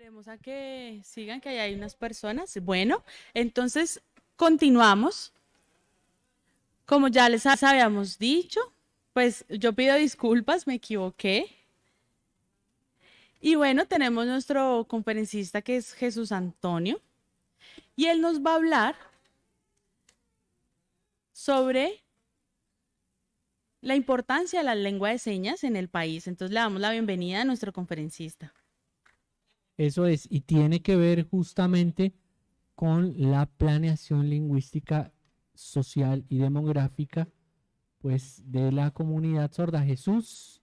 Esperemos a que sigan, que ahí hay unas personas. Bueno, entonces continuamos. Como ya les habíamos dicho, pues yo pido disculpas, me equivoqué. Y bueno, tenemos nuestro conferencista que es Jesús Antonio. Y él nos va a hablar sobre la importancia de la lengua de señas en el país. Entonces le damos la bienvenida a nuestro conferencista. Eso es, y tiene que ver justamente con la planeación lingüística social y demográfica pues de la comunidad sorda. Jesús,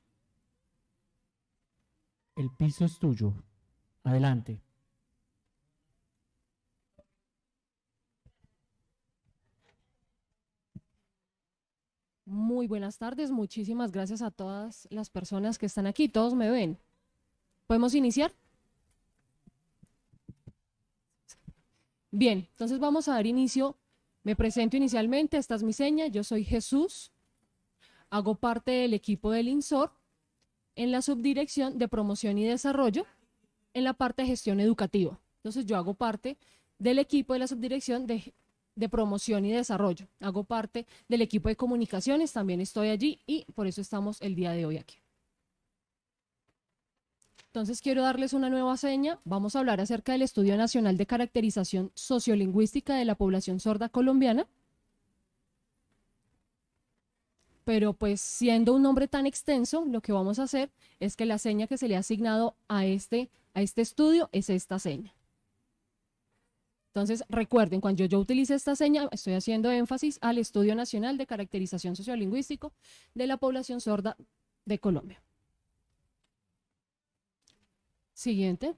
el piso es tuyo. Adelante. Muy buenas tardes, muchísimas gracias a todas las personas que están aquí, todos me ven. ¿Podemos iniciar? Bien, entonces vamos a dar inicio. Me presento inicialmente, esta es mi seña, yo soy Jesús, hago parte del equipo del INSOR en la subdirección de promoción y desarrollo en la parte de gestión educativa. Entonces yo hago parte del equipo de la subdirección de, de promoción y desarrollo. Hago parte del equipo de comunicaciones, también estoy allí y por eso estamos el día de hoy aquí. Entonces quiero darles una nueva seña. Vamos a hablar acerca del Estudio Nacional de Caracterización Sociolingüística de la Población Sorda Colombiana. Pero pues siendo un nombre tan extenso, lo que vamos a hacer es que la seña que se le ha asignado a este, a este estudio es esta seña. Entonces, recuerden, cuando yo, yo utilice esta seña, estoy haciendo énfasis al Estudio Nacional de Caracterización Sociolingüístico de la Población Sorda de Colombia. Siguiente.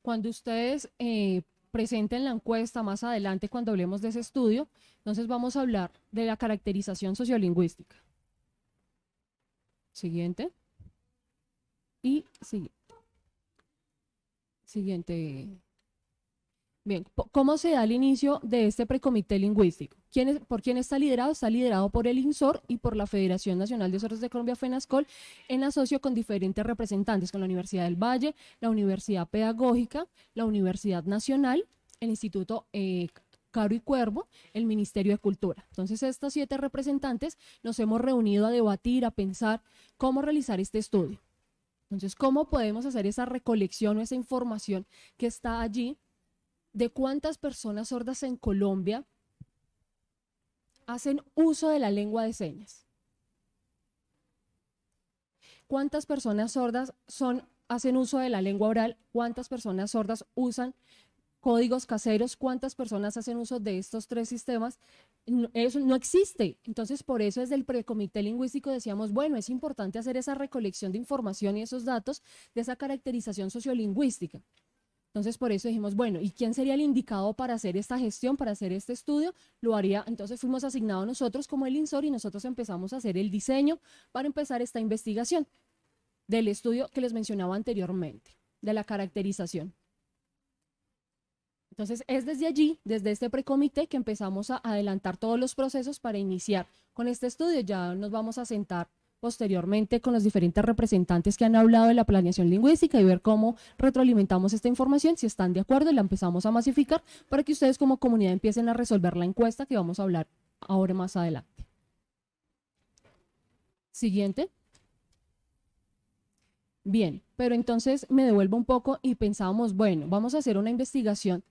Cuando ustedes eh, presenten la encuesta más adelante, cuando hablemos de ese estudio, entonces vamos a hablar de la caracterización sociolingüística. Siguiente. Y siguiente. Siguiente. Bien, ¿cómo se da el inicio de este precomité lingüístico? ¿Por quién está liderado? Está liderado por el INSOR y por la Federación Nacional de Sordos de Colombia, FENASCOL, en asocio con diferentes representantes, con la Universidad del Valle, la Universidad Pedagógica, la Universidad Nacional, el Instituto eh, Caro y Cuervo, el Ministerio de Cultura. Entonces, estos siete representantes nos hemos reunido a debatir, a pensar cómo realizar este estudio. Entonces, ¿cómo podemos hacer esa recolección o esa información que está allí de cuántas personas sordas en Colombia hacen uso de la lengua de señas. ¿Cuántas personas sordas son, hacen uso de la lengua oral? ¿Cuántas personas sordas usan códigos caseros? ¿Cuántas personas hacen uso de estos tres sistemas? eso no existe. Entonces, por eso desde el precomité lingüístico decíamos, bueno, es importante hacer esa recolección de información y esos datos de esa caracterización sociolingüística. Entonces, por eso dijimos, bueno, ¿y quién sería el indicado para hacer esta gestión, para hacer este estudio? Lo haría, entonces fuimos asignados nosotros como el INSOR y nosotros empezamos a hacer el diseño para empezar esta investigación del estudio que les mencionaba anteriormente, de la caracterización. Entonces, es desde allí, desde este precomité, que empezamos a adelantar todos los procesos para iniciar con este estudio. Ya nos vamos a sentar posteriormente con los diferentes representantes que han hablado de la planeación lingüística y ver cómo retroalimentamos esta información, si están de acuerdo y la empezamos a masificar para que ustedes como comunidad empiecen a resolver la encuesta que vamos a hablar ahora más adelante. Siguiente. Bien, pero entonces me devuelvo un poco y pensábamos, bueno, vamos a hacer una investigación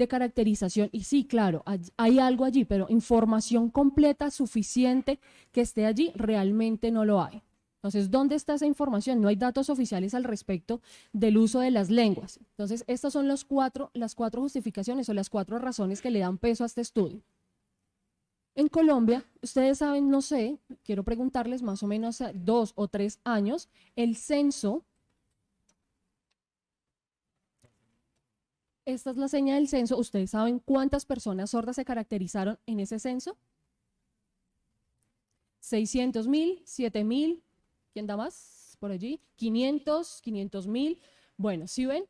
de caracterización. Y sí, claro, hay algo allí, pero información completa, suficiente que esté allí, realmente no lo hay. Entonces, ¿dónde está esa información? No hay datos oficiales al respecto del uso de las lenguas. Entonces, estas son los cuatro, las cuatro justificaciones o las cuatro razones que le dan peso a este estudio. En Colombia, ustedes saben, no sé, quiero preguntarles más o menos dos o tres años, el censo Esta es la seña del censo. ¿Ustedes saben cuántas personas sordas se caracterizaron en ese censo? 600 mil, 7 mil, ¿quién da más por allí? 500, 500 mil. Bueno, si ven,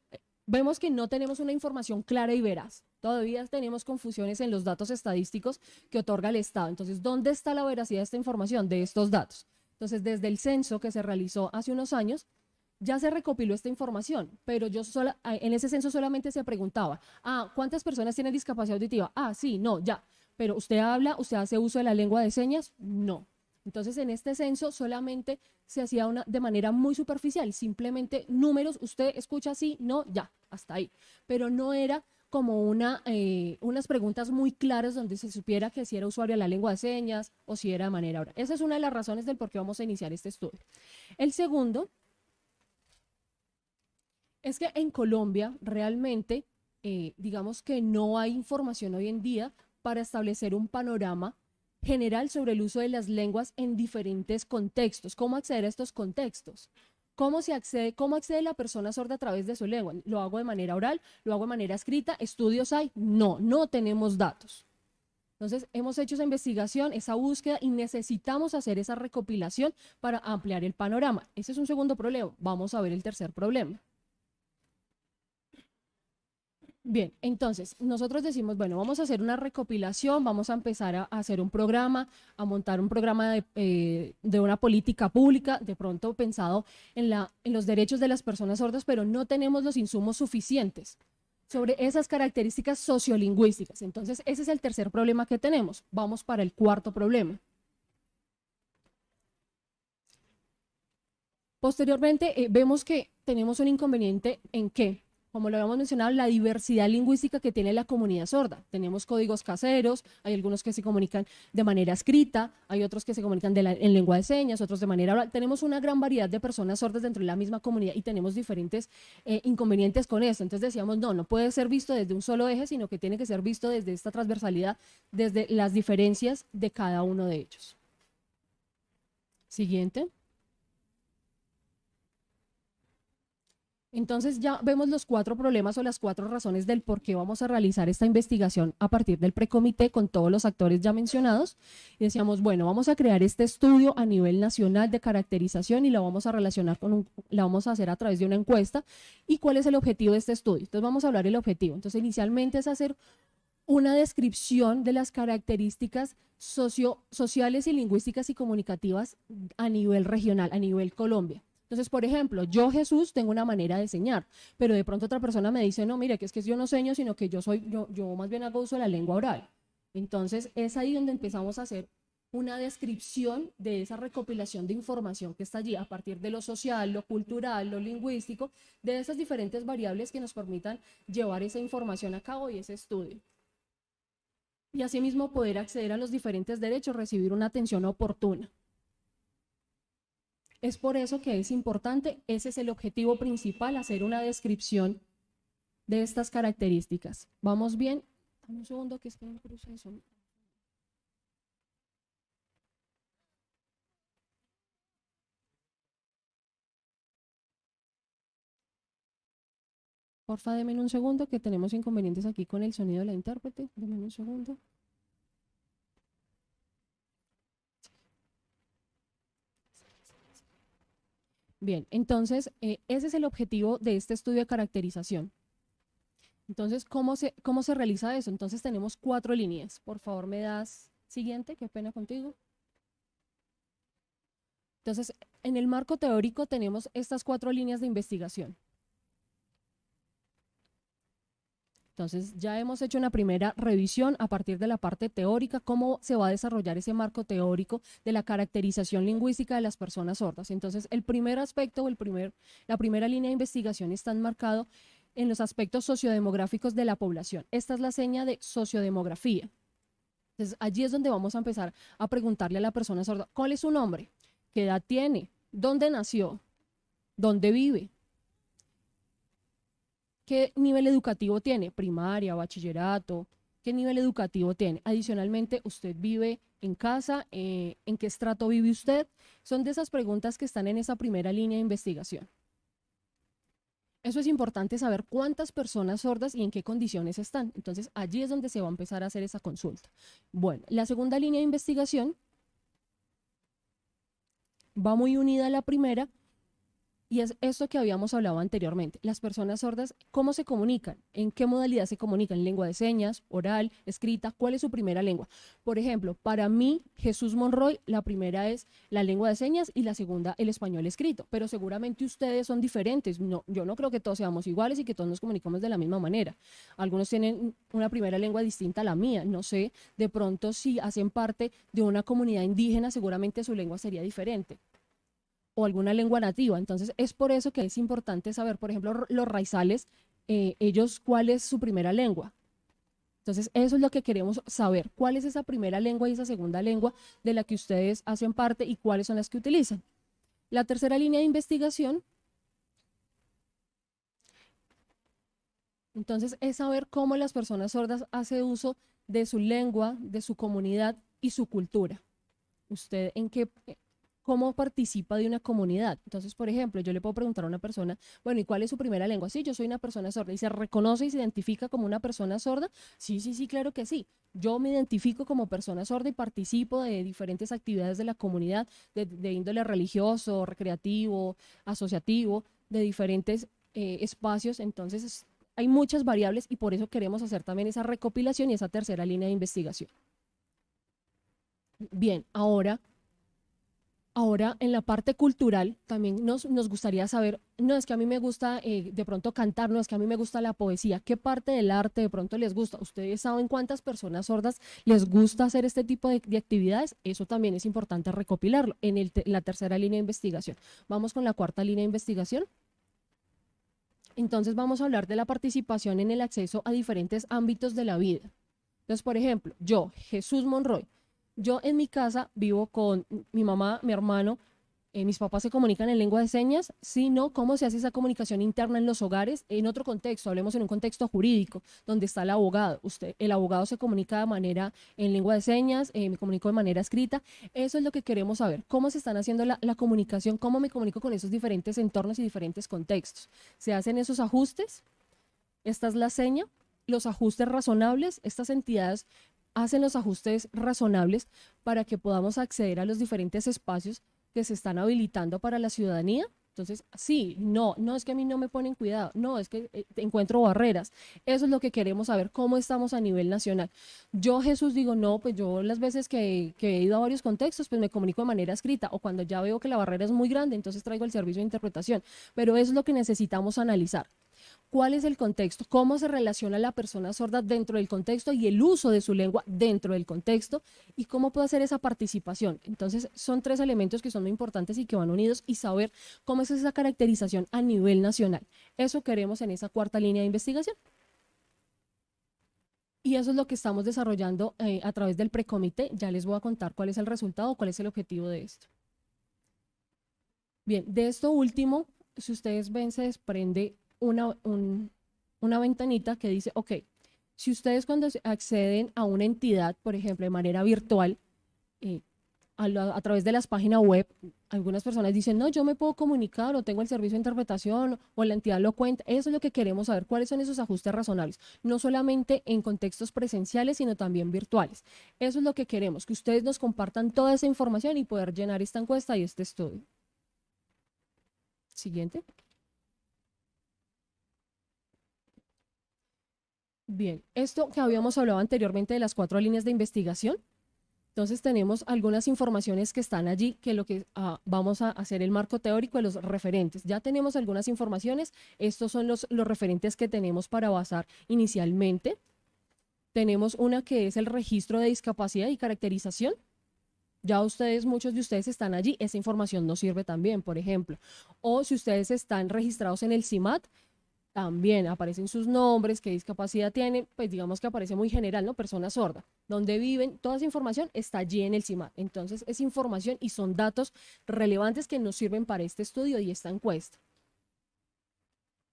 vemos que no tenemos una información clara y veraz. Todavía tenemos confusiones en los datos estadísticos que otorga el Estado. Entonces, ¿dónde está la veracidad de esta información, de estos datos? Entonces, desde el censo que se realizó hace unos años, ya se recopiló esta información, pero yo sola, en ese censo solamente se preguntaba, ah, ¿cuántas personas tienen discapacidad auditiva? Ah, sí, no, ya. Pero usted habla, usted hace uso de la lengua de señas? No. Entonces, en este censo solamente se hacía de manera muy superficial, simplemente números, usted escucha así, no, ya, hasta ahí. Pero no era como eh, unas preguntas muy claras donde se supiera que si era usuario de la lengua de señas o si era de manera oral. Esa es una de las razones del por qué vamos a iniciar este estudio. El segundo es que en Colombia realmente, eh, digamos que no hay información hoy en día para establecer un panorama general sobre el uso de las lenguas en diferentes contextos. ¿Cómo acceder a estos contextos? ¿Cómo se accede, cómo accede la persona sorda a través de su lengua? ¿Lo hago de manera oral? ¿Lo hago de manera escrita? ¿Estudios hay? No, no tenemos datos. Entonces, hemos hecho esa investigación, esa búsqueda y necesitamos hacer esa recopilación para ampliar el panorama. Ese es un segundo problema. Vamos a ver el tercer problema. Bien, entonces nosotros decimos, bueno, vamos a hacer una recopilación, vamos a empezar a, hacer un programa, a montar un programa eh, de, una política pública, de pronto pensado en, la, en los derechos de las personas sordas, pero no tenemos los insumos suficientes sobre esas características sociolingüísticas. Entonces, ese es el tercer problema que tenemos. Vamos para el cuarto problema. Posteriormente, eh, vemos que tenemos un inconveniente en que como lo habíamos mencionado, la diversidad lingüística que tiene la comunidad sorda. Tenemos códigos caseros, hay algunos que se comunican de manera escrita, hay otros que se comunican en lengua de señas, otros de manera oral. Tenemos una gran variedad de personas sordas dentro de la misma comunidad y tenemos diferentes eh, inconvenientes con eso. Entonces decíamos, no, no puede ser visto desde un solo eje, sino que tiene que ser visto desde esta transversalidad, desde las diferencias de cada uno de ellos. Siguiente. Entonces ya vemos los cuatro problemas o las cuatro razones del por qué vamos a realizar esta investigación a partir del precomité con todos los actores ya mencionados. Y decíamos, bueno, vamos a crear este estudio a nivel nacional de caracterización y lo vamos a relacionar con un, la vamos a hacer a través de una encuesta. ¿Y cuál es el objetivo de este estudio? Entonces vamos a hablar del objetivo. Entonces inicialmente es hacer una descripción de las características socio, sociales y lingüísticas y comunicativas a nivel regional, a nivel Colombia. Entonces, por ejemplo, yo Jesús tengo una manera de enseñar, pero de pronto otra persona me dice, no, mire, que es que yo no seño, sino que yo soy, yo, yo más bien hago uso de la lengua oral. Entonces, es ahí donde empezamos a hacer una descripción de esa recopilación de información que está allí a partir de lo social, lo cultural, lo lingüístico, de esas diferentes variables que nos permitan llevar esa información a cabo y ese estudio. Y asimismo poder acceder a los diferentes derechos, recibir una atención oportuna. Es por eso que es importante, ese es el objetivo principal, hacer una descripción de estas características. ¿Vamos bien? un segundo que estoy en proceso. Porfa, denme un segundo que tenemos inconvenientes aquí con el sonido de la intérprete. Denme un segundo. Bien, entonces eh, ese es el objetivo de este estudio de caracterización. Entonces, ¿cómo se, ¿cómo se realiza eso? Entonces tenemos cuatro líneas. Por favor, me das siguiente, qué pena contigo. Entonces, en el marco teórico tenemos estas cuatro líneas de investigación. Entonces, ya hemos hecho una primera revisión a partir de la parte teórica, cómo se va a desarrollar ese marco teórico de la caracterización lingüística de las personas sordas. Entonces, el primer aspecto o el primer, la primera línea de investigación está enmarcado en los aspectos sociodemográficos de la población. Esta es la seña de sociodemografía. Entonces, allí es donde vamos a empezar a preguntarle a la persona sorda, ¿cuál es su nombre? ¿Qué edad tiene? ¿Dónde nació? ¿Dónde vive? ¿Qué nivel educativo tiene? Primaria, bachillerato, ¿qué nivel educativo tiene? Adicionalmente, ¿usted vive en casa? Eh, ¿En qué estrato vive usted? Son de esas preguntas que están en esa primera línea de investigación. Eso es importante saber cuántas personas sordas y en qué condiciones están. Entonces, allí es donde se va a empezar a hacer esa consulta. Bueno, la segunda línea de investigación va muy unida a la primera Y es esto que habíamos hablado anteriormente. Las personas sordas, ¿cómo se comunican? ¿En qué modalidad se comunican? ¿Lengua de señas, oral, escrita? ¿Cuál es su primera lengua? Por ejemplo, para mí, Jesús Monroy, la primera es la lengua de señas y la segunda el español escrito. Pero seguramente ustedes son diferentes. No, yo no creo que todos seamos iguales y que todos nos comunicamos de la misma manera. Algunos tienen una primera lengua distinta a la mía. No sé, de pronto si hacen parte de una comunidad indígena, seguramente su lengua sería diferente o alguna lengua nativa. Entonces, es por eso que es importante saber, por ejemplo, los raizales, eh, ellos, cuál es su primera lengua. Entonces, eso es lo que queremos saber, cuál es esa primera lengua y esa segunda lengua de la que ustedes hacen parte y cuáles son las que utilizan. La tercera línea de investigación, entonces, es saber cómo las personas sordas hacen uso de su lengua, de su comunidad y su cultura. Usted en qué, cómo participa de una comunidad. Entonces, por ejemplo, yo le puedo preguntar a una persona, bueno, ¿y cuál es su primera lengua? Sí, yo soy una persona sorda. ¿Y se reconoce y se identifica como una persona sorda? Sí, sí, sí, claro que sí. Yo me identifico como persona sorda y participo de diferentes actividades de la comunidad, de, índole religioso, recreativo, asociativo, de diferentes eh, espacios. Entonces, hay muchas variables y por eso queremos hacer también esa recopilación y esa tercera línea de investigación. Bien, ahora Ahora, en la parte cultural, también nos, gustaría saber, no es que a mí me gusta eh, de pronto cantar, no es que a mí me gusta la poesía, ¿qué parte del arte de pronto les gusta? ¿Ustedes saben cuántas personas sordas les gusta hacer este tipo de, actividades? Eso también es importante recopilarlo en, en la tercera línea de investigación. Vamos con la cuarta línea de investigación. Entonces vamos a hablar de la participación en el acceso a diferentes ámbitos de la vida. Entonces, por ejemplo, yo, Jesús Monroy, yo en mi casa vivo con mi mamá, mi hermano, eh, mis papás se comunican en lengua de señas, sino cómo se hace esa comunicación interna en los hogares en otro contexto, hablemos en un contexto jurídico, donde está el abogado. Usted, el abogado se comunica de manera en lengua de señas, eh, me comunico de manera escrita. Eso es lo que queremos saber, cómo se están haciendo la, la comunicación, cómo me comunico con esos diferentes entornos y diferentes contextos. ¿Se hacen esos ajustes? Esta es la seña, los ajustes razonables, estas entidades hacen los ajustes razonables para que podamos acceder a los diferentes espacios que se están habilitando para la ciudadanía. Entonces, sí, no, no es que a mí no me ponen cuidado, no, es que eh, encuentro barreras. Eso es lo que queremos saber, cómo estamos a nivel nacional. Yo, Jesús, digo, no, pues yo las veces que, que he ido a varios contextos, pues me comunico de manera escrita, o cuando ya veo que la barrera es muy grande, entonces traigo el servicio de interpretación. Pero eso es lo que necesitamos analizar cuál es el contexto, cómo se relaciona la persona sorda dentro del contexto y el uso de su lengua dentro del contexto y cómo puede hacer esa participación. Entonces, son tres elementos que son muy importantes y que van unidos y saber cómo es esa caracterización a nivel nacional. Eso queremos en esa cuarta línea de investigación. Y eso es lo que estamos desarrollando eh, a través del precomité. Ya les voy a contar cuál es el resultado, cuál es el objetivo de esto. Bien, de esto último, si ustedes ven, se desprende una, una ventanita que dice, ok, si ustedes cuando acceden a una entidad, por ejemplo, de manera virtual, eh, a, través de las páginas web, algunas personas dicen, no, yo me puedo comunicar o tengo el servicio de interpretación o la entidad lo cuenta. Eso es lo que queremos saber, cuáles son esos ajustes razonables, no solamente en contextos presenciales, sino también virtuales. Eso es lo que queremos, que ustedes nos compartan toda esa información y poder llenar esta encuesta y este estudio. Siguiente. Bien, esto que habíamos hablado anteriormente de las cuatro líneas de investigación, entonces tenemos algunas informaciones que están allí, que lo que ah, vamos a hacer el marco teórico de los referentes. Ya tenemos algunas informaciones, estos son los, los referentes que tenemos para basar inicialmente. Tenemos una que es el registro de discapacidad y caracterización. Ya ustedes, muchos de ustedes están allí, esa información nos sirve también, por ejemplo. O si ustedes están registrados en el CIMAT, también aparecen sus nombres, qué discapacidad tienen, pues digamos que aparece muy general, ¿no? Persona sorda. Donde viven, toda esa información está allí en el CIMAT. Entonces es información y son datos relevantes que nos sirven para este estudio y esta encuesta.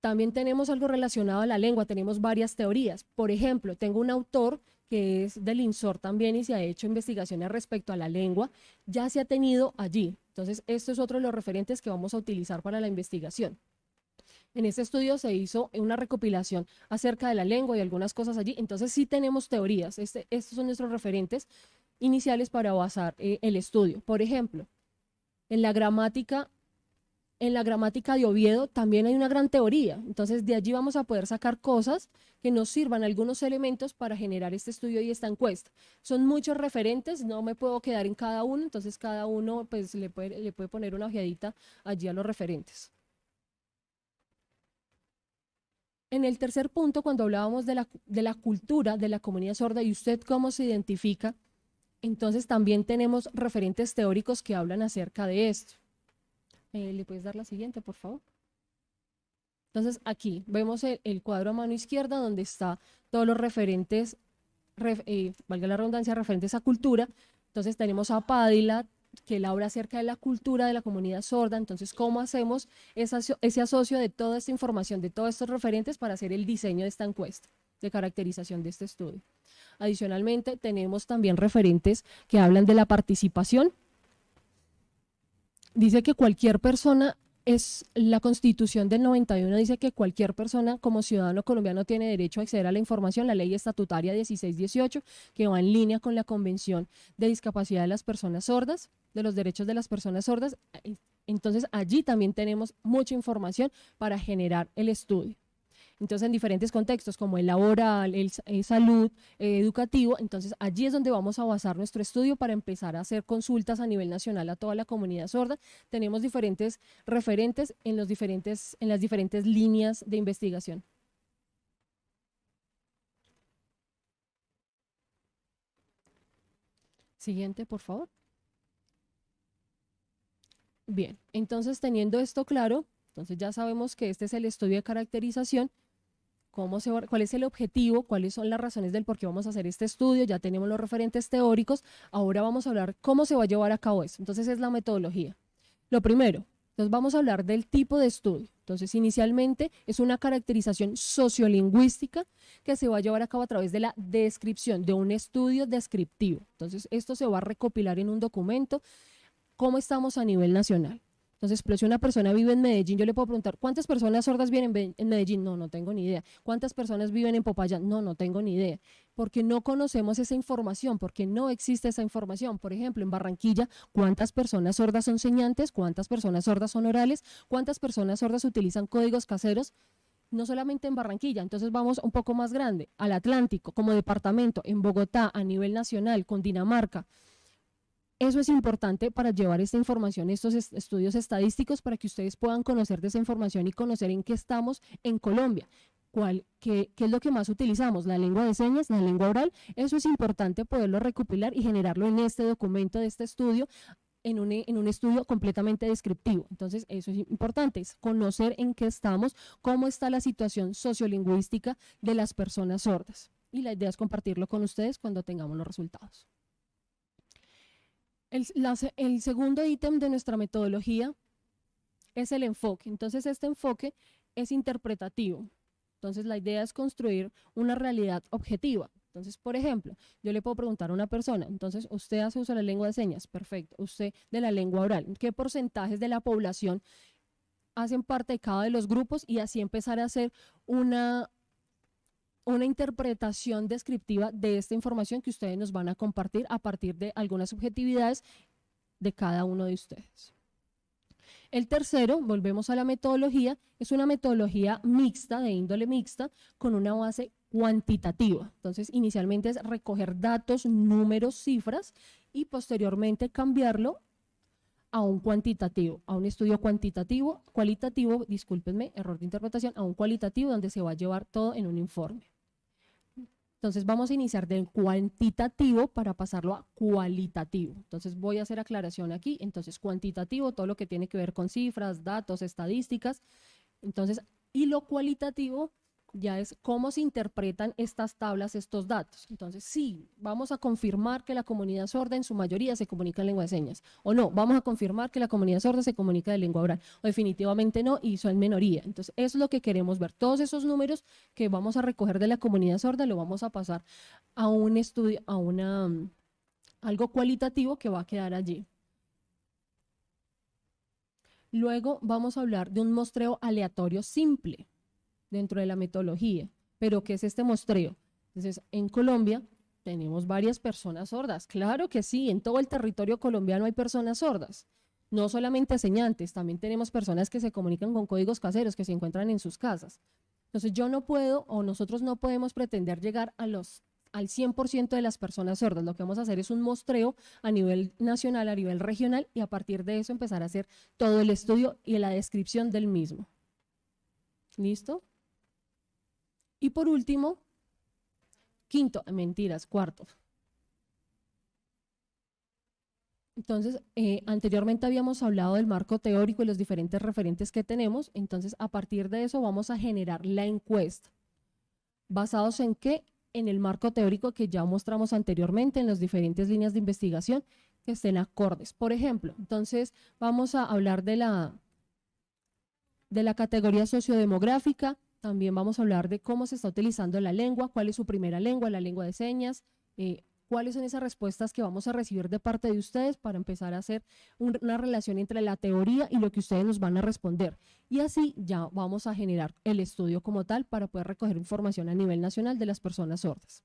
También tenemos algo relacionado a la lengua, tenemos varias teorías. Por ejemplo, tengo un autor que es del INSOR también y se ha hecho investigaciones respecto a la lengua, ya se ha tenido allí. Entonces, esto es otro de los referentes que vamos a utilizar para la investigación. En este estudio se hizo una recopilación acerca de la lengua y algunas cosas allí. Entonces sí tenemos teorías. Este, estos son nuestros referentes iniciales para basar eh, el estudio. Por ejemplo, en la gramática en la gramática de Oviedo también hay una gran teoría. Entonces, de allí vamos a poder sacar cosas que nos sirvan algunos elementos para generar este estudio y esta encuesta. Son muchos referentes, no me puedo quedar en cada uno, entonces cada uno pues, le, puede, le puede poner una ojeadita allí a los referentes. En el tercer punto, cuando hablábamos de la, de la cultura de la comunidad sorda y usted cómo se identifica, entonces también tenemos referentes teóricos que hablan acerca de esto. Eh, ¿Le puedes dar la siguiente, por favor? Entonces aquí vemos el, cuadro a mano izquierda donde está todos los referentes, eh, valga la redundancia, referentes a cultura. Entonces tenemos a Padilla, que él habla acerca de la cultura de la comunidad sorda. Entonces, ¿cómo hacemos ese asocio de toda esta información, de todos estos referentes para hacer el diseño de esta encuesta de caracterización de este estudio? Adicionalmente, tenemos también referentes que hablan de la participación, dice que cualquier persona es la constitución del 91 dice que cualquier persona como ciudadano colombiano tiene derecho a acceder a la información, la ley estatutaria 1618 que va en línea con la convención de discapacidad de las personas sordas, de los derechos de las personas sordas. Entonces allí también tenemos mucha información para generar el estudio. Entonces, en diferentes contextos como el laboral, el, salud, eh, educativo, entonces allí es donde vamos a basar nuestro estudio para empezar a hacer consultas a nivel nacional a toda la comunidad sorda. Tenemos diferentes referentes en, los diferentes, en las diferentes líneas de investigación. Siguiente, por favor. Bien, entonces teniendo esto claro, entonces ya sabemos que este es el estudio de caracterización cuál es el objetivo, cuáles son las razones del por qué vamos a hacer este estudio, ya tenemos los referentes teóricos, ahora vamos a hablar cómo se va a llevar a cabo eso. Entonces es la metodología. Lo primero, entonces vamos a hablar del tipo de estudio. Entonces inicialmente es una caracterización sociolingüística que se va a llevar a cabo a través de la descripción, de un estudio descriptivo. Entonces esto se va a recopilar en un documento, cómo estamos a nivel nacional. Entonces, pero si una persona vive en Medellín, yo le puedo preguntar, ¿cuántas personas sordas viven en Medellín? No, no tengo ni idea. ¿Cuántas personas viven en Popayán? No, no tengo ni idea. Porque no conocemos esa información, porque no existe esa información. Por ejemplo, en Barranquilla, ¿cuántas personas sordas son señantes? ¿Cuántas personas sordas son orales? ¿Cuántas personas sordas utilizan códigos caseros? no solamente en Barranquilla, entonces vamos un poco más grande, al Atlántico, como departamento, en Bogotá, a nivel nacional, con Dinamarca. Eso es importante para llevar esta información, estos estudios estadísticos, para que ustedes puedan conocer de esa información y conocer en qué estamos en Colombia. Qué, es lo que más utilizamos, la lengua de señas, la lengua oral. Eso es importante poderlo recopilar y generarlo en este documento de este estudio, en un, en un, estudio completamente descriptivo. Entonces, eso es importante, es conocer en qué estamos, cómo está la situación sociolingüística de las personas sordas. Y la idea es compartirlo con ustedes cuando tengamos los resultados. El, segundo ítem de nuestra metodología es el enfoque. Entonces, este enfoque es interpretativo. Entonces, la idea es construir una realidad objetiva. Entonces, por ejemplo, yo le puedo preguntar a una persona, entonces, usted hace uso de la lengua de señas, perfecto. Usted de la lengua oral, ¿qué porcentajes de la población hacen parte de cada de los grupos? Y así empezar a hacer una, una interpretación descriptiva de esta información que ustedes nos van a compartir a partir de algunas subjetividades de cada uno de ustedes. El tercero, volvemos a la metodología, es una metodología mixta, de índole mixta, con una base cuantitativa. Entonces, inicialmente es recoger datos, números, cifras y posteriormente cambiarlo a un cuantitativo, a un estudio cuantitativo, cualitativo, discúlpenme, error de interpretación, a un cualitativo donde se va a llevar todo en un informe. Entonces vamos a iniciar del cuantitativo para pasarlo a cualitativo. Entonces voy a hacer aclaración aquí. Entonces cuantitativo, todo lo que tiene que ver con cifras, datos, estadísticas. Entonces, y lo cualitativo ya es cómo se interpretan estas tablas, estos datos. Entonces, sí, vamos a confirmar que la comunidad sorda en su mayoría se comunica en lengua de señas. O no, vamos a confirmar que la comunidad sorda se comunica de lengua oral. O definitivamente no, y son minoría. Entonces, eso es lo que queremos ver. Todos esos números que vamos a recoger de la comunidad sorda lo vamos a pasar a un estudio, a una algo cualitativo que va a quedar allí. Luego vamos a hablar de un muestreo aleatorio simple dentro de la metodología. Pero, ¿qué es este muestreo? Entonces, en Colombia tenemos varias personas sordas. Claro que sí, en todo el territorio colombiano hay personas sordas. No solamente señantes, también tenemos personas que se comunican con códigos caseros que se encuentran en sus casas. Entonces yo no puedo o nosotros no podemos pretender llegar a los al 100% de las personas sordas. Lo que vamos a hacer es un mostreo a nivel nacional, a nivel regional y a partir de eso empezar a hacer todo el estudio y la descripción del mismo. ¿Listo? Y por último, quinto, mentiras, cuarto. Entonces, eh, anteriormente habíamos hablado del marco teórico y los diferentes referentes que tenemos, entonces a partir de eso vamos a generar la encuesta. ¿Basados en qué? En el marco teórico que ya mostramos anteriormente en las diferentes líneas de investigación que estén acordes. Por ejemplo, entonces vamos a hablar de la, de la categoría sociodemográfica, también vamos a hablar de cómo se está utilizando la lengua, cuál es su primera lengua, la lengua de señas, eh, cuáles son esas respuestas que vamos a recibir de parte de ustedes para empezar a hacer una relación entre la teoría y lo que ustedes nos van a responder. Y así ya vamos a generar el estudio como tal para poder recoger información a nivel nacional de las personas sordas.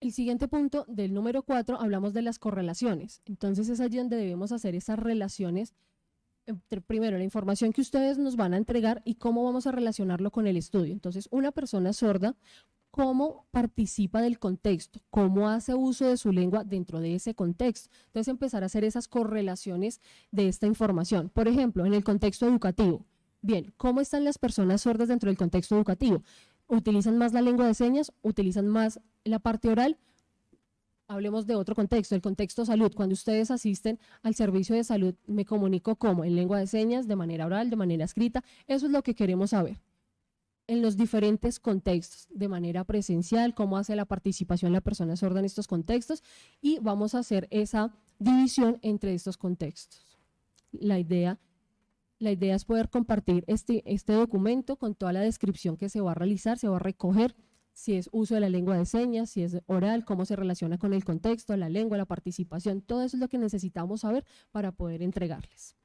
El siguiente punto del número 4 hablamos de las correlaciones. Entonces es allí donde debemos hacer esas relaciones primero la información que ustedes nos van a entregar y cómo vamos a relacionarlo con el estudio. Entonces, una persona sorda cómo participa del contexto, cómo hace uso de su lengua dentro de ese contexto. Entonces empezar a hacer esas correlaciones de esta información. Por ejemplo, en el contexto educativo. Bien, ¿cómo están las personas sordas dentro del contexto educativo? ¿Utilizan más la lengua de señas? ¿Utilizan más la parte oral? Hablemos de otro contexto, el contexto salud. Cuando ustedes asisten al servicio de salud, me comunico como en lengua de señas, de manera oral, de manera escrita. Eso es lo que queremos saber en los diferentes contextos, de manera presencial, cómo hace la participación la persona sorda en estos contextos y vamos a hacer esa división entre estos contextos. La idea, la idea es poder compartir este, este documento con toda la descripción que se va a realizar, se va a recoger, si es uso de la lengua de señas, si es oral, cómo se relaciona con el contexto, la lengua, la participación, todo eso es lo que necesitamos saber para poder entregarles.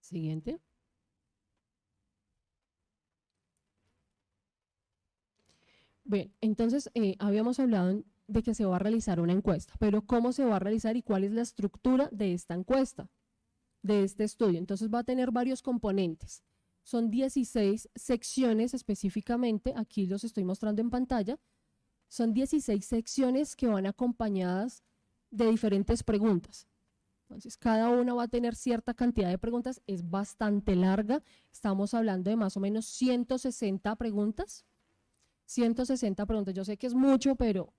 Siguiente. Bien, entonces eh, habíamos hablado de que se va a realizar una encuesta, pero ¿cómo se va a realizar y cuál es la estructura de esta encuesta, de este estudio? Entonces va a tener varios componentes. Son 16 secciones específicamente, aquí los estoy mostrando en pantalla. Son 16 secciones que van acompañadas de diferentes preguntas. Entonces, cada una va a tener cierta cantidad de preguntas, es bastante larga, estamos hablando de más o menos 160 preguntas. 160 preguntas. Yo sé que es mucho, pero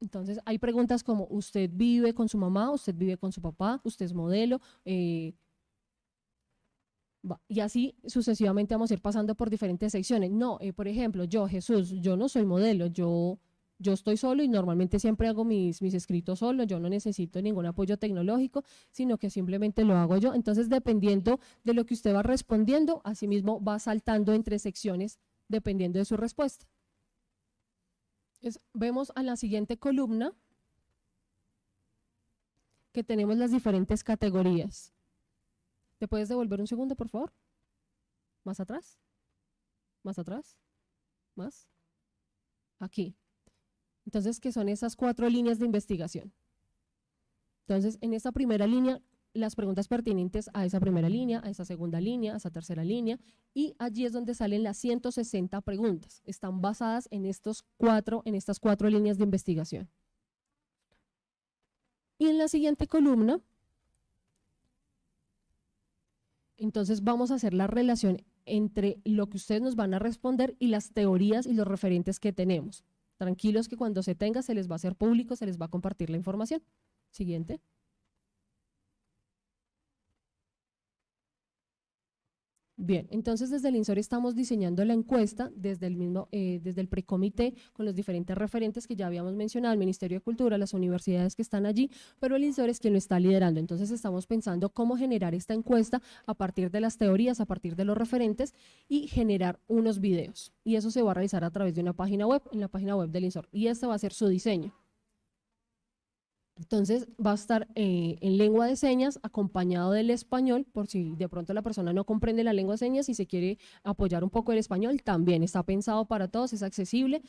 entonces hay preguntas como, ¿usted vive con su mamá? ¿Usted vive con su papá? ¿Usted es modelo? Eh, y así sucesivamente vamos a ir pasando por diferentes secciones. No, eh, por ejemplo, yo, Jesús, yo no soy modelo, yo, yo estoy solo y normalmente siempre hago mis, mis escritos solo, yo no necesito ningún apoyo tecnológico, sino que simplemente lo hago yo. Entonces, dependiendo de lo que usted va respondiendo, asimismo va saltando entre secciones dependiendo de su respuesta vemos a la siguiente columna que tenemos las diferentes categorías. ¿Te puedes devolver un segundo, por favor? ¿Más atrás? ¿Más atrás? ¿Más? Aquí. Entonces, ¿qué son esas cuatro líneas de investigación? Entonces, en esta primera línea las preguntas pertinentes a esa primera línea, a esa segunda línea, a esa tercera línea, y allí es donde salen las 160 preguntas. Están basadas en, estos cuatro, en estas cuatro líneas de investigación. Y en la siguiente columna, entonces vamos a hacer la relación entre lo que ustedes nos van a responder y las teorías y los referentes que tenemos. Tranquilos que cuando se tenga se les va a hacer público, se les va a compartir la información. Siguiente. Bien, entonces desde el INSOR estamos diseñando la encuesta desde el mismo, eh, desde el precomité con los diferentes referentes que ya habíamos mencionado, el Ministerio de Cultura, las universidades que están allí, pero el INSOR es quien lo está liderando. Entonces estamos pensando cómo generar esta encuesta a partir de las teorías, a partir de los referentes y generar unos videos. Y eso se va a realizar a través de una página web, en la página web del INSOR. Y este va a ser su diseño. Entonces va a estar eh, en lengua de señas acompañado del español, por si de pronto la persona no comprende la lengua de señas y se quiere apoyar un poco el español, también está pensado para todos, es accesible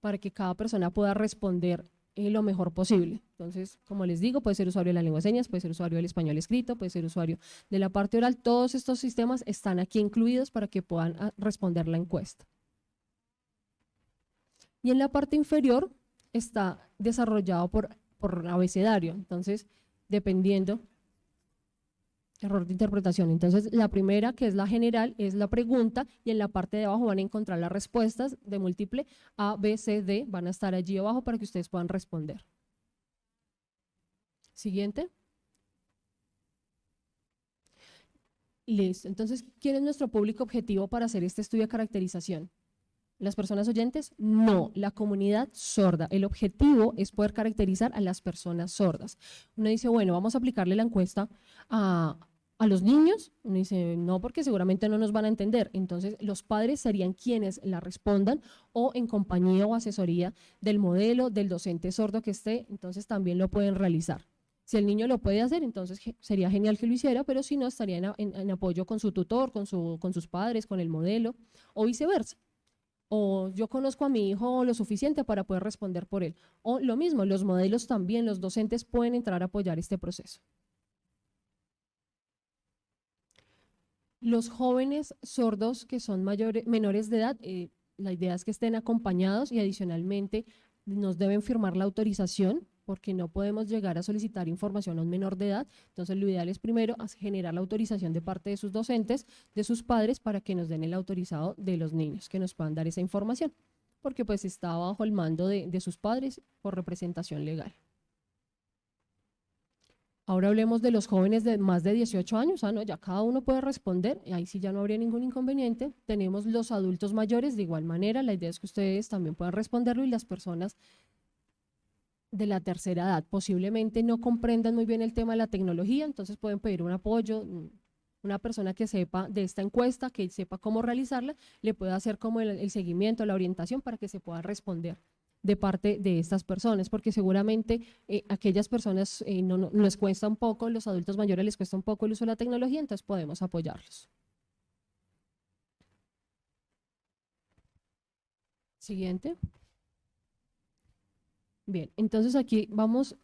para que cada persona pueda responder eh, lo mejor posible. Entonces, como les digo, puede ser usuario de la lengua de señas, puede ser usuario del español escrito, puede ser usuario de la parte oral. Todos estos sistemas están aquí incluidos para que puedan ah, responder la encuesta. Y en la parte inferior está desarrollado por, por abecedario. Entonces, dependiendo Error de interpretación. Entonces, la primera, que es la general, es la pregunta y en la parte de abajo van a encontrar las respuestas de múltiple A, B, C, D. Van a estar allí abajo para que ustedes puedan responder. Siguiente. Listo. Entonces, ¿quién es nuestro público objetivo para hacer este estudio de caracterización? ¿Las personas oyentes? No, la comunidad sorda. El objetivo es poder caracterizar a las personas sordas. Uno dice, bueno, vamos a aplicarle la encuesta a, a los niños, uno dice, no, porque seguramente no nos van a entender. Entonces, los padres serían quienes la respondan o en compañía o asesoría del modelo, del docente sordo que esté, entonces también lo pueden realizar. Si el niño lo puede hacer, entonces sería genial que lo hiciera, pero si no, estaría en, apoyo con su tutor, con, su, con sus padres, con el modelo, o viceversa. O yo conozco a mi hijo lo suficiente para poder responder por él. O lo mismo, los modelos también, los docentes pueden entrar a apoyar este proceso. Los jóvenes sordos que son mayores, menores de edad, eh, la idea es que estén acompañados y adicionalmente nos deben firmar la autorización porque no podemos llegar a solicitar información a un menor de edad. Entonces, lo ideal es primero generar la autorización de parte de sus docentes, de sus padres, para que nos den el autorizado de los niños, que nos puedan dar esa información, porque pues está bajo el mando de sus padres por representación legal. Ahora hablemos de los jóvenes de más de 18 años, ah, no, ya cada uno puede responder, ahí sí ya no habría ningún inconveniente. Tenemos los adultos mayores de igual manera, la idea es que ustedes también puedan responderlo y las personas de la tercera edad posiblemente no comprendan muy bien el tema de la tecnología, entonces pueden pedir un apoyo, mm, una persona que sepa de esta encuesta, que sepa cómo realizarla, le puede hacer como el, seguimiento, la orientación para que se pueda responder de parte de estas personas, porque seguramente eh, aquellas personas eh, no, les cuesta un poco, los adultos mayores les cuesta un poco el uso de la tecnología, entonces podemos apoyarlos. Siguiente. Bien, entonces aquí vamos,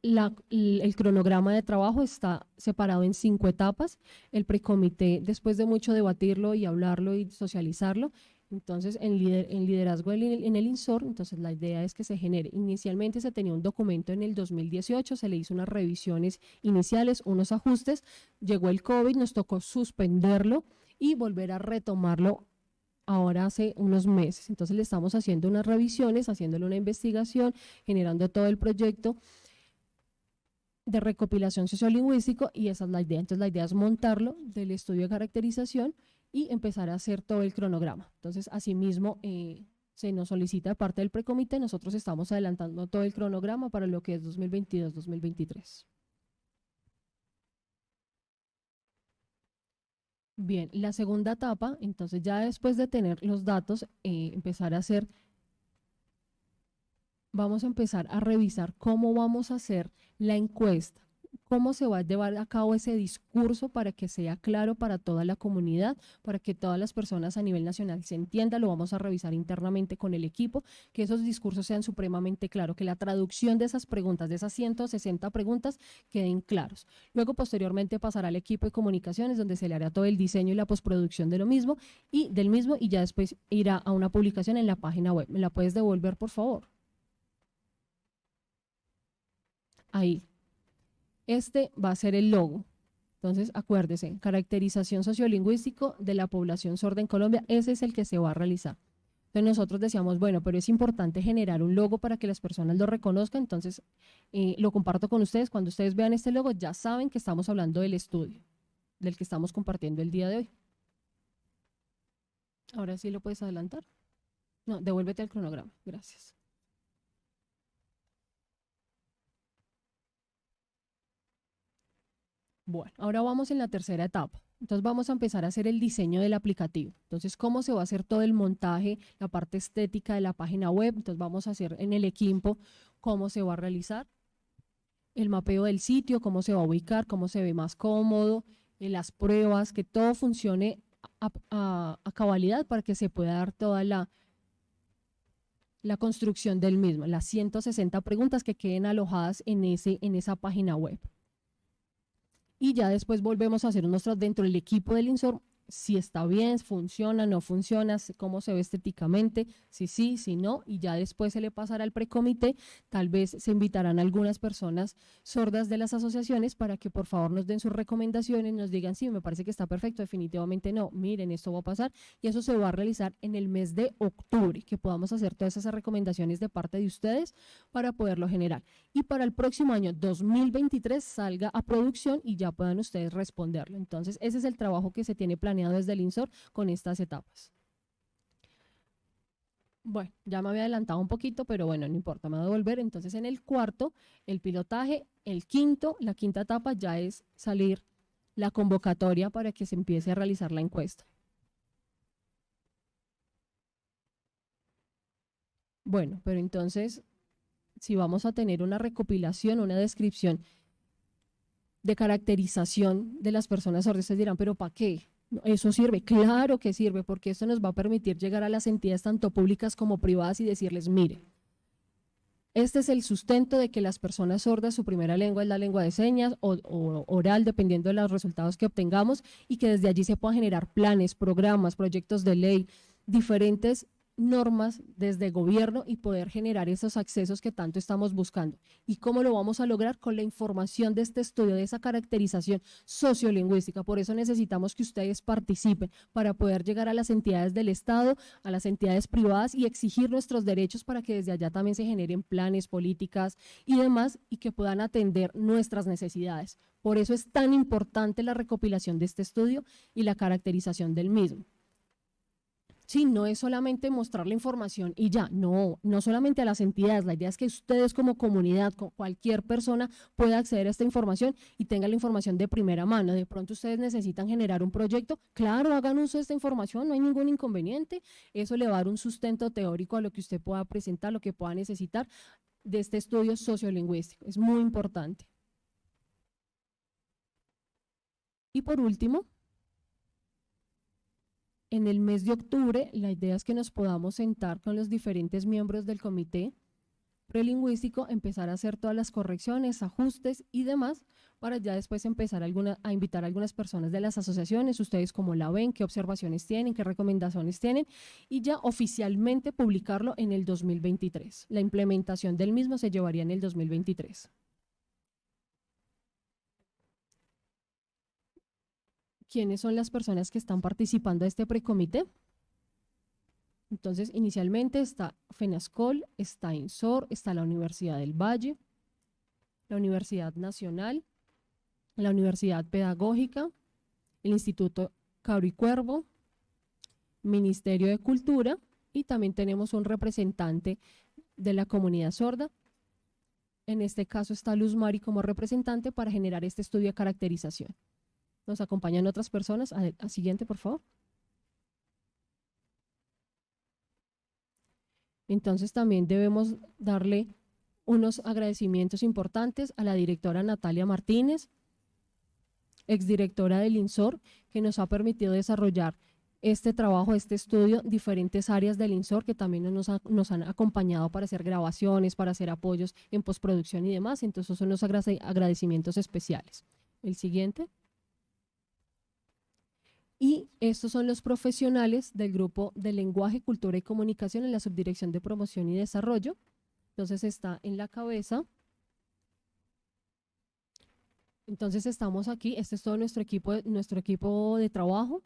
el cronograma de trabajo está separado en cinco etapas. El precomité, después de mucho debatirlo y hablarlo y socializarlo, entonces, en, liderazgo en el INSOR, entonces la idea es que se genere. Inicialmente se tenía un documento en el 2018, se le hizo unas revisiones iniciales, unos ajustes, llegó el COVID, nos tocó suspenderlo y volver a retomarlo ahora hace unos meses. Entonces le estamos haciendo unas revisiones, haciéndole una investigación, generando todo el proyecto de recopilación sociolingüístico y esa es la idea. Entonces la idea es montarlo del estudio de caracterización y empezar a hacer todo el cronograma. Entonces, asimismo, eh, se nos solicita parte del precomité, nosotros estamos adelantando todo el cronograma para lo que es 2022-2023. Bien, la segunda etapa, entonces ya después de tener los datos, eh, empezar a hacer, vamos a empezar a revisar cómo vamos a hacer la encuesta cómo se va a llevar a cabo ese discurso para que sea claro para toda la comunidad, para que todas las personas a nivel nacional se entiendan, lo vamos a revisar internamente con el equipo, que esos discursos sean supremamente claros, que la traducción de esas preguntas, de esas 160 preguntas, queden claros. Luego, posteriormente, pasará al equipo de comunicaciones, donde se le hará todo el diseño y la postproducción de lo mismo, y del mismo, y ya después irá a una publicación en la página web. ¿Me la puedes devolver, por favor? Ahí, este va a ser el logo. Entonces, acuérdese, caracterización sociolingüístico de la población sorda en Colombia, ese es el que se va a realizar. Entonces nosotros decíamos, bueno, pero es importante generar un logo para que las personas lo reconozcan, entonces eh, lo comparto con ustedes. Cuando ustedes vean este logo, ya saben que estamos hablando del estudio, del que estamos compartiendo el día de hoy. Ahora sí lo puedes adelantar. No, devuélvete al cronograma. Gracias. Bueno, ahora vamos en la tercera etapa. Entonces vamos a empezar a hacer el diseño del aplicativo. Entonces, ¿cómo se va a hacer todo el montaje, la parte estética de la página web? Entonces vamos a hacer en el equipo cómo se va a realizar el mapeo del sitio, cómo se va a ubicar, cómo se ve más cómodo, eh, las pruebas, que todo funcione a, cabalidad para que se pueda dar toda la, la construcción del mismo, las 160 preguntas que queden alojadas en, ese, en esa página web. Y ya después volvemos a hacer nuestro dentro del equipo del INSOR si está bien, funciona, no funciona, cómo se ve estéticamente, si sí, si no, y ya después se le pasará al precomité, tal vez se invitarán algunas personas sordas de las asociaciones para que por favor nos den sus recomendaciones, nos digan, sí, me parece que está perfecto, definitivamente no, miren, esto va a pasar, y eso se va a realizar en el mes de octubre, que podamos hacer todas esas recomendaciones de parte de ustedes para poderlo generar. Y para el próximo año 2023 salga a producción y ya puedan ustedes responderlo. Entonces, ese es el trabajo que se tiene planeado desde el INSOR con estas etapas. Bueno, ya me había adelantado un poquito, pero bueno, no importa, me voy a volver. Entonces, en el cuarto, el pilotaje, el quinto, la quinta etapa ya es salir la convocatoria para que se empiece a realizar la encuesta. Bueno, pero entonces, si vamos a tener una recopilación, una descripción de caracterización de las personas sordas, se dirán, pero ¿para qué? Eso sirve, claro que sirve, porque esto nos va a permitir llegar a las entidades tanto públicas como privadas y decirles, mire, este es el sustento de que las personas sordas, su primera lengua es la lengua de señas o, o, oral, dependiendo de los resultados que obtengamos, y que desde allí se puedan generar planes, programas, proyectos de ley, diferentes normas desde gobierno y poder generar esos accesos que tanto estamos buscando. ¿Y cómo lo vamos a lograr? Con la información de este estudio, de esa caracterización sociolingüística. Por eso necesitamos que ustedes participen para poder llegar a las entidades del Estado, a las entidades privadas y exigir nuestros derechos para que desde allá también se generen planes, políticas y demás y que puedan atender nuestras necesidades. Por eso es tan importante la recopilación de este estudio y la caracterización del mismo. Sí, no es solamente mostrar la información y ya, no, no solamente a las entidades, la idea es que ustedes como comunidad, cualquier persona pueda acceder a esta información y tenga la información de primera mano. De pronto ustedes necesitan generar un proyecto, claro, hagan uso de esta información, no hay ningún inconveniente, eso le va a dar un sustento teórico a lo que usted pueda presentar, lo que pueda necesitar de este estudio sociolingüístico, es muy importante. Y por último, en el mes de octubre, la idea es que nos podamos sentar con los diferentes miembros del comité prelingüístico, empezar a hacer todas las correcciones, ajustes y demás, para ya después empezar a invitar a algunas personas de las asociaciones, ustedes cómo la ven, qué observaciones tienen, qué recomendaciones tienen, y ya oficialmente publicarlo en el 2023. La implementación del mismo se llevaría en el 2023. Quiénes son las personas que están participando de este precomité. Entonces, inicialmente está FENASCOL, está INSOR, está la Universidad del Valle, la Universidad Nacional, la Universidad Pedagógica, el Instituto Cabro y Cuervo, Ministerio de Cultura y también tenemos un representante de la comunidad sorda. En este caso está Luz Mari como representante para generar este estudio de caracterización. Nos acompañan otras personas. A, siguiente, por favor. Entonces también debemos darle unos agradecimientos importantes a la directora Natalia Martínez, exdirectora del INSOR, que nos ha permitido desarrollar este trabajo, este estudio, diferentes áreas del INSOR que también nos, nos han acompañado para hacer grabaciones, para hacer apoyos en postproducción y demás. Entonces son los agradecimientos especiales. El siguiente. Y estos son los profesionales del grupo de lenguaje, cultura y comunicación en la subdirección de promoción y desarrollo. Entonces está en la cabeza. Entonces estamos aquí, este es todo nuestro equipo, nuestro equipo de trabajo.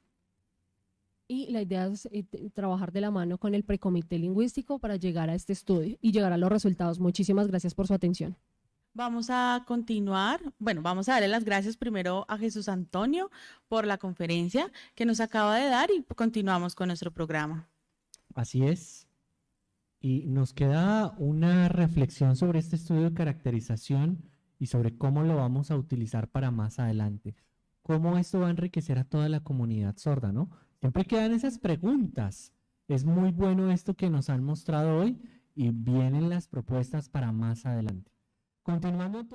Y la idea es eh, trabajar de la mano con el precomité lingüístico para llegar a este estudio y llegar a los resultados. Muchísimas gracias por su atención. Vamos a continuar. Bueno, vamos a darle las gracias primero a Jesús Antonio por la conferencia que nos acaba de dar y continuamos con nuestro programa. Así es. Y nos queda una reflexión sobre este estudio de caracterización y sobre cómo lo vamos a utilizar para más adelante. Cómo esto va a enriquecer a toda la comunidad sorda, ¿no? Siempre quedan esas preguntas. Es muy bueno esto que nos han mostrado hoy y vienen las propuestas para más adelante. Continuando